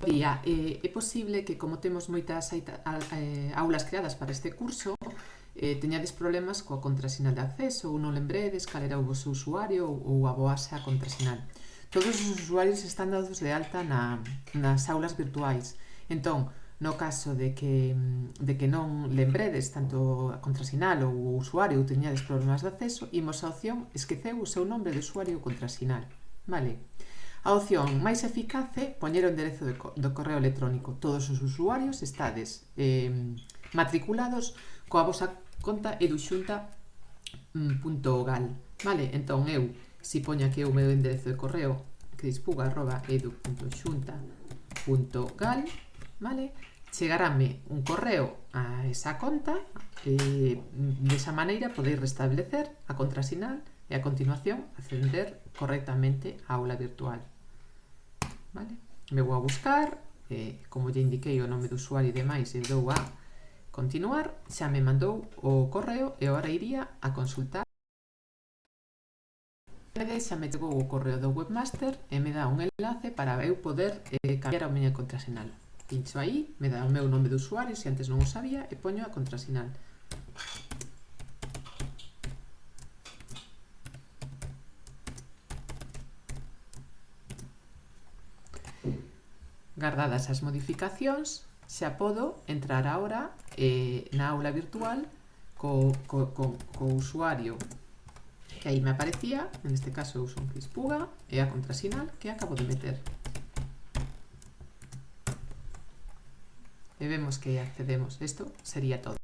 día, eh, é posible que como temos moitas eh, aulas creadas para este curso, eh, teñades problemas coa contrasinal de acceso ou non lembredes cal era o vosso usuario ou a voasa contrasinal. Todos os usuarios están dados de alta na, nas aulas virtuais. Entón, no caso de que, de que non lembredes tanto a contrasinal ou o usuario ou teñades problemas de acceso, imos a opción esqueceu o seu nome de usuario ou contrasinal. Vale. A opción máis eficaz é poñer o enderezo de, do correo electrónico. Todos os usuarios estades eh, matriculados coa vosa conta eduxunta.gal. Vale, entón eu, se si poño aquí o meu enderezo de correo crispuga.edu.xunta.gal vale? chegarame un correo a esa conta eh, e desa maneira podeis restablecer a contrasinal E a continuación, acceder correctamente á aula virtual. Vale? Me vou a buscar, eh, como lle indiquei o nome do usuario e demais, e dou a continuar, xa me mandou o correo e agora iría a consultar. Xa me chegou o correo do webmaster e me dá un enlace para eu poder eh, cambiar a miña contrasinal. Pincho aí, me dá o meu nome de usuario, se antes non o sabía, e poño a contrasinal. Gardadas as modificacións, xa podo entrar agora eh, na aula virtual co, co, co, co usuario que aí me aparecía, en este caso uso un Crispuga e a contrasinal que acabo de meter. E vemos que accedemos. Isto sería todo.